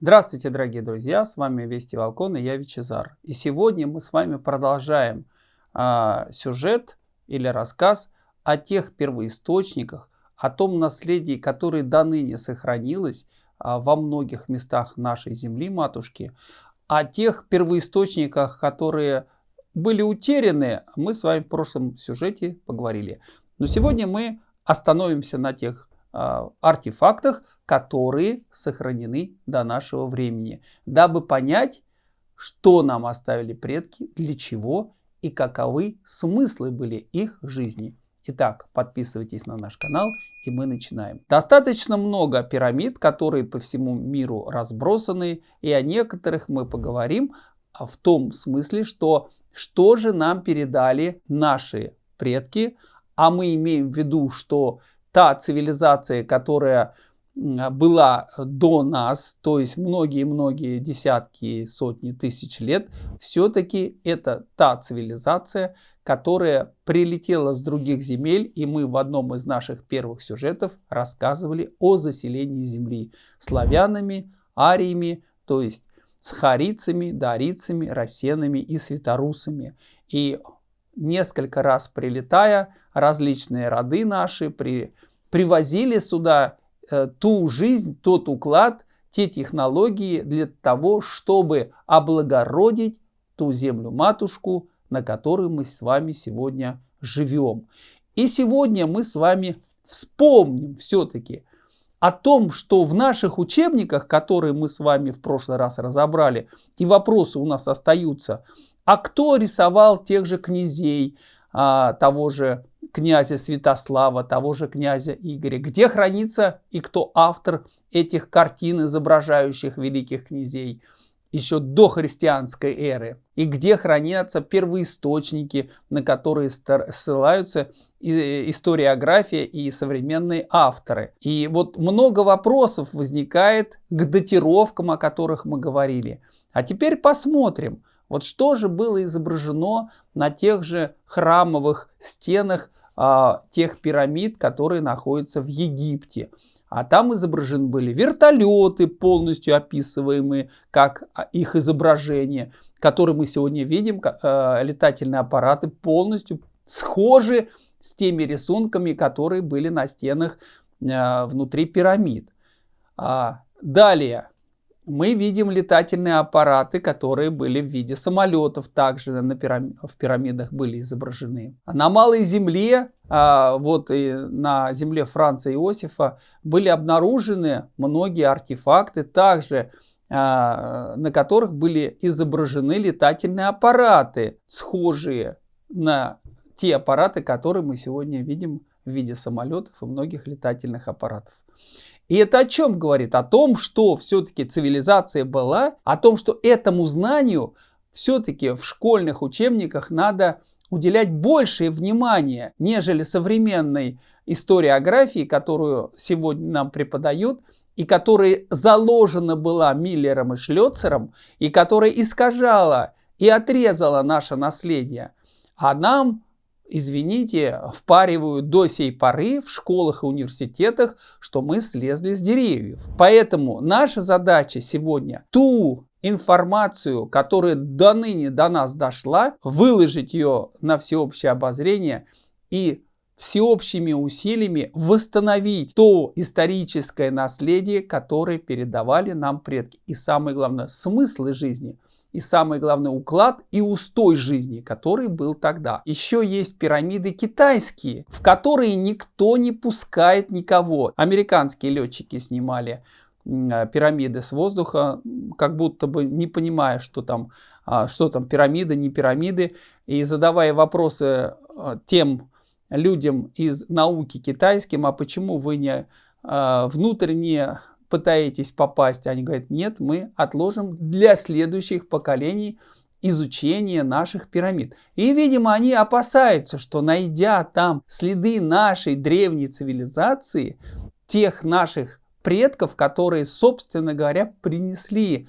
Здравствуйте, дорогие друзья! С вами Вести Волкон и я Вичезар. И сегодня мы с вами продолжаем а, сюжет или рассказ о тех первоисточниках, о том наследии, которое до ныне сохранилось а, во многих местах нашей земли, матушки, о тех первоисточниках, которые были утеряны, мы с вами в прошлом сюжете поговорили. Но сегодня мы остановимся на тех артефактах, которые сохранены до нашего времени, дабы понять, что нам оставили предки, для чего и каковы смыслы были их жизни. Итак, подписывайтесь на наш канал и мы начинаем. Достаточно много пирамид, которые по всему миру разбросаны, и о некоторых мы поговорим в том смысле, что что же нам передали наши предки, а мы имеем в виду, что та цивилизация, которая была до нас, то есть многие-многие десятки, сотни тысяч лет, все-таки это та цивилизация, которая прилетела с других земель, и мы в одном из наших первых сюжетов рассказывали о заселении Земли славянами, ариями, то есть с харицами, дарицами, рассенами и светорусами. И несколько раз прилетая, различные роды наши при, привозили сюда э, ту жизнь, тот уклад, те технологии для того, чтобы облагородить ту землю-матушку, на которой мы с вами сегодня живем. И сегодня мы с вами вспомним все-таки о том, что в наших учебниках, которые мы с вами в прошлый раз разобрали, и вопросы у нас остаются, а кто рисовал тех же князей, а, того же князя Святослава, того же князя Игоря, где хранится и кто автор этих картин, изображающих великих князей еще до христианской эры, и где хранятся первоисточники, на которые ссылаются историография и современные авторы. И вот много вопросов возникает к датировкам, о которых мы говорили. А теперь посмотрим, вот что же было изображено на тех же храмовых стенах а, тех пирамид, которые находятся в Египте. А там изображены были вертолеты, полностью описываемые как а, их изображение, которые мы сегодня видим, э, летательные аппараты полностью схожи с теми рисунками, которые были на стенах э, внутри пирамид. А, далее мы видим летательные аппараты, которые были в виде самолетов, также на пирам... в пирамидах были изображены. На Малой Земле, а, вот и на земле Франца Иосифа, были обнаружены многие артефакты, также а, на которых были изображены летательные аппараты, схожие на те аппараты, которые мы сегодня видим в виде самолетов и многих летательных аппаратов. И это о чем говорит? О том, что все-таки цивилизация была, о том, что этому знанию все-таки в школьных учебниках надо уделять большее внимание, нежели современной историографии, которую сегодня нам преподают, и которая заложена была Миллером и Шлёцером, и которая искажала и отрезала наше наследие. А нам извините, впаривают до сей поры в школах и университетах, что мы слезли с деревьев. Поэтому наша задача сегодня ту информацию, которая до ныне до нас дошла, выложить ее на всеобщее обозрение и всеобщими усилиями восстановить то историческое наследие, которое передавали нам предки. И самое главное, смыслы жизни – и самый главный уклад и устой жизни, который был тогда. Еще есть пирамиды китайские, в которые никто не пускает никого. Американские летчики снимали э, пирамиды с воздуха, как будто бы не понимая, что там, а, что там пирамиды, не пирамиды, и задавая вопросы э, тем людям из науки китайским, а почему вы не э, внутренне пытаетесь попасть, они говорят, нет, мы отложим для следующих поколений изучение наших пирамид. И, видимо, они опасаются, что найдя там следы нашей древней цивилизации, тех наших предков, которые, собственно говоря, принесли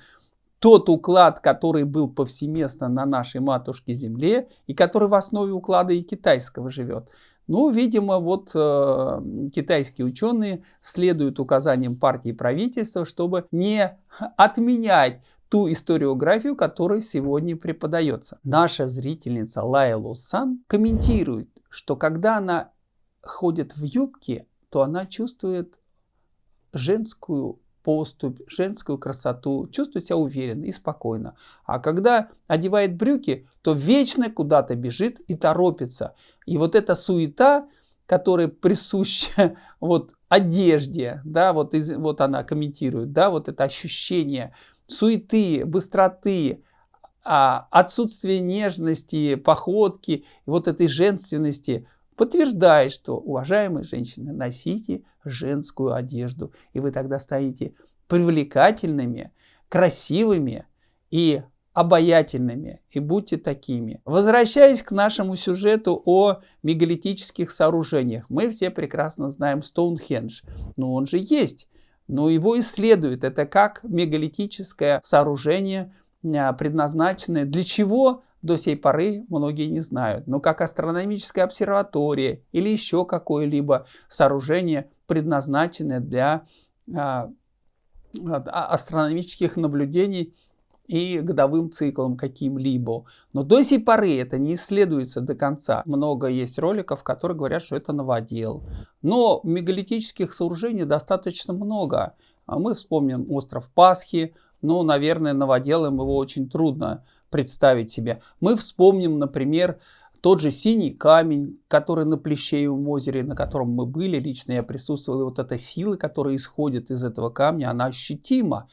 тот уклад, который был повсеместно на нашей матушке Земле и который в основе уклада и китайского живет. Ну, видимо, вот э, китайские ученые следуют указаниям партии и правительства, чтобы не отменять ту историографию, которая сегодня преподается. Наша зрительница Лайла Сан комментирует, что когда она ходит в юбке, то она чувствует женскую поступь, женскую красоту, чувствует себя уверенно и спокойно. А когда одевает брюки, то вечно куда-то бежит и торопится. И вот эта суета, которая присуща вот одежде, да, вот, из, вот она комментирует, да, вот это ощущение суеты, быстроты, а, отсутствие нежности, походки, вот этой женственности – подтверждает, что, уважаемые женщины, носите женскую одежду, и вы тогда станете привлекательными, красивыми и обаятельными, и будьте такими. Возвращаясь к нашему сюжету о мегалитических сооружениях, мы все прекрасно знаем Стоунхендж, но он же есть, но его исследуют. Это как мегалитическое сооружение, а, предназначенное для чего? До сей поры многие не знают. Но как астрономическая обсерватория или еще какое-либо сооружение, предназначенное для а, а, астрономических наблюдений и годовым циклом каким-либо. Но до сей поры это не исследуется до конца. Много есть роликов, которые говорят, что это новодел. Но мегалитических сооружений достаточно много. А мы вспомним остров Пасхи, но, наверное, новоделом его очень трудно представить себе. Мы вспомним, например, тот же синий камень, который на Плещеевом озере, на котором мы были, лично я присутствовал, и вот эта сила, которая исходит из этого камня, она ощутима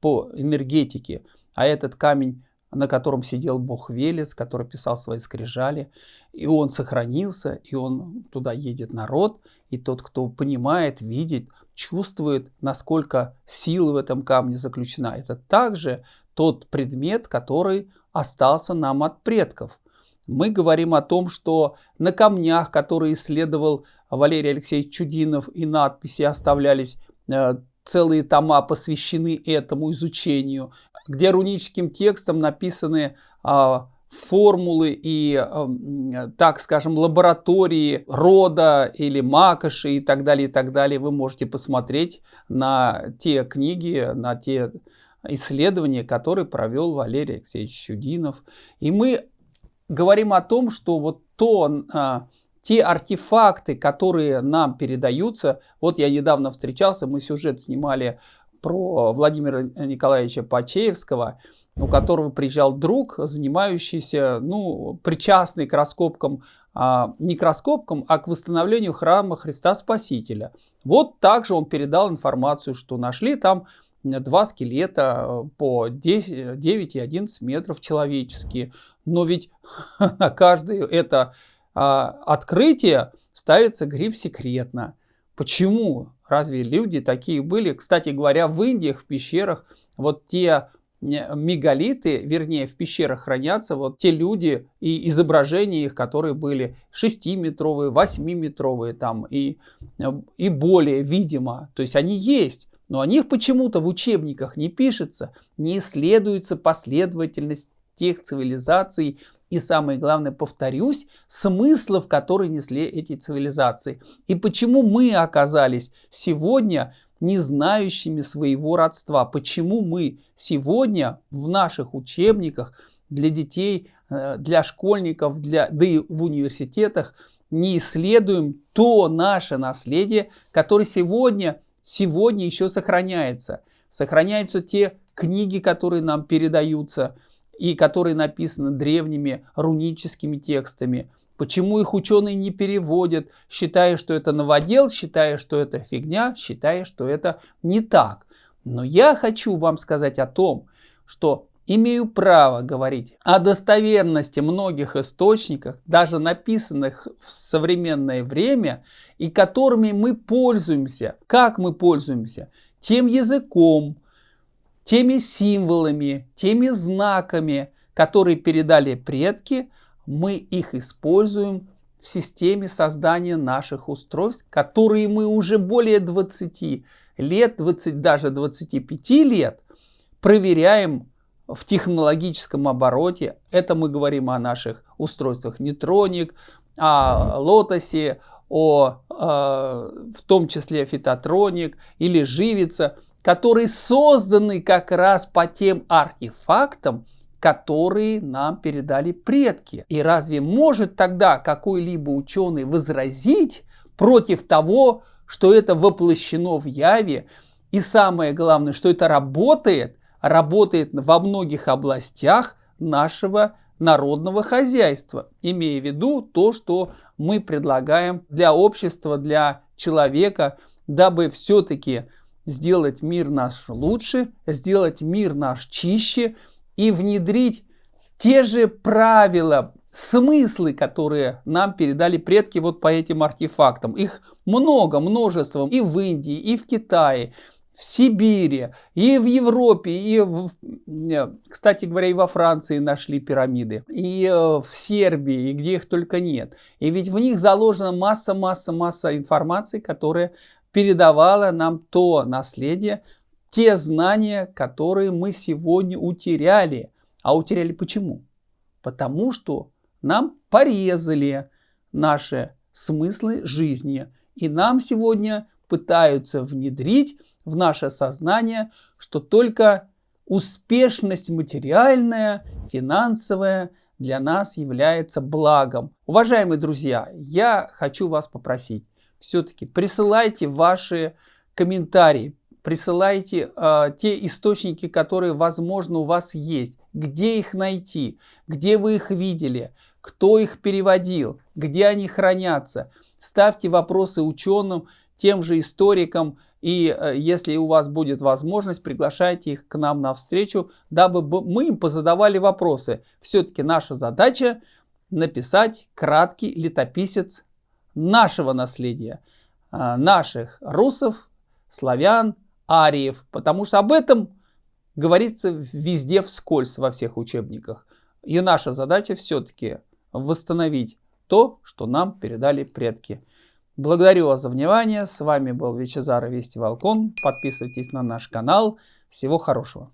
по энергетике. А этот камень, на котором сидел бог Велес, который писал свои скрижали, и он сохранился, и он туда едет народ, и тот, кто понимает, видит, чувствует, насколько сила в этом камне заключена. Это также тот предмет, который остался нам от предков. Мы говорим о том, что на камнях, которые исследовал Валерий Алексеевич Чудинов, и надписи оставлялись, э, целые тома посвящены этому изучению, где руническим текстом написаны а, формулы и, э, так скажем, лаборатории рода или макоши и так далее, и так далее. Вы можете посмотреть на те книги, на те исследования, которые провел Валерий Алексеевич Чудинов. И мы говорим о том, что вот то, а, те артефакты, которые нам передаются, вот я недавно встречался, мы сюжет снимали про Владимира Николаевича Пачеевского, у которого приезжал друг, занимающийся, ну, причастный к раскопкам, а, не к раскопкам, а к восстановлению храма Христа Спасителя. Вот также он передал информацию, что нашли там два скелета э, по 10, 9 и 11 метров человеческие. Но ведь на каждое это а, открытие ставится гриф «секретно». Почему? Разве люди такие были? Кстати говоря, в Индиях, в пещерах, вот те мегалиты, вернее, в пещерах хранятся вот те люди и изображения их, которые были 6-метровые, 8-метровые там и, и более, видимо. То есть они есть но о них почему-то в учебниках не пишется, не исследуется последовательность тех цивилизаций и, самое главное, повторюсь, смыслов, которые несли эти цивилизации. И почему мы оказались сегодня не знающими своего родства, почему мы сегодня в наших учебниках для детей, э, для школьников, для, да и в университетах не исследуем то наше наследие, которое сегодня сегодня еще сохраняется. Сохраняются те книги, которые нам передаются и которые написаны древними руническими текстами. Почему их ученые не переводят, считая, что это новодел, считая, что это фигня, считая, что это не так. Но я хочу вам сказать о том, что имею право говорить о достоверности многих источников, даже написанных в современное время, и которыми мы пользуемся. Как мы пользуемся? Тем языком, теми символами, теми знаками, которые передали предки, мы их используем в системе создания наших устройств, которые мы уже более 20 лет, 20, даже 25 лет проверяем в технологическом обороте. Это мы говорим о наших устройствах Нейтроник, о лотосе, о, э, в том числе фитотроник или живица, которые созданы как раз по тем артефактам, которые нам передали предки. И разве может тогда какой-либо ученый возразить против того, что это воплощено в яве, и самое главное, что это работает, работает во многих областях нашего народного хозяйства, имея в виду то, что мы предлагаем для общества, для человека, дабы все-таки сделать мир наш лучше, сделать мир наш чище и внедрить те же правила, смыслы, которые нам передали предки вот по этим артефактам. Их много, множество и в Индии, и в Китае, в Сибири, и в Европе, и, в, кстати говоря, и во Франции нашли пирамиды, и э, в Сербии, и где их только нет. И ведь в них заложена масса-масса-масса информации, которая передавала нам то наследие, те знания, которые мы сегодня утеряли. А утеряли почему? Потому что нам порезали наши смыслы жизни. И нам сегодня пытаются внедрить в наше сознание, что только успешность материальная, финансовая для нас является благом. Уважаемые друзья, я хочу вас попросить, все-таки присылайте ваши комментарии, присылайте э, те источники, которые, возможно, у вас есть, где их найти, где вы их видели, кто их переводил, где они хранятся. Ставьте вопросы ученым, тем же историкам, и э, если у вас будет возможность, приглашайте их к нам на встречу, дабы мы им позадавали вопросы. Все-таки наша задача написать краткий летописец нашего наследия, э, наших русов, славян, ариев, потому что об этом говорится везде вскользь во всех учебниках. И наша задача все-таки восстановить то, что нам передали предки. Благодарю вас за внимание. С вами был Вичезар Вести Волкон. Подписывайтесь на наш канал. Всего хорошего.